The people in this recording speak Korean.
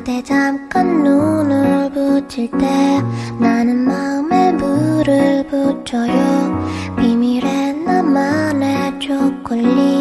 그대 잠깐 눈을 붙일 때 나는 마음에 물을 붙여요. 비밀의 나만의 초콜릿.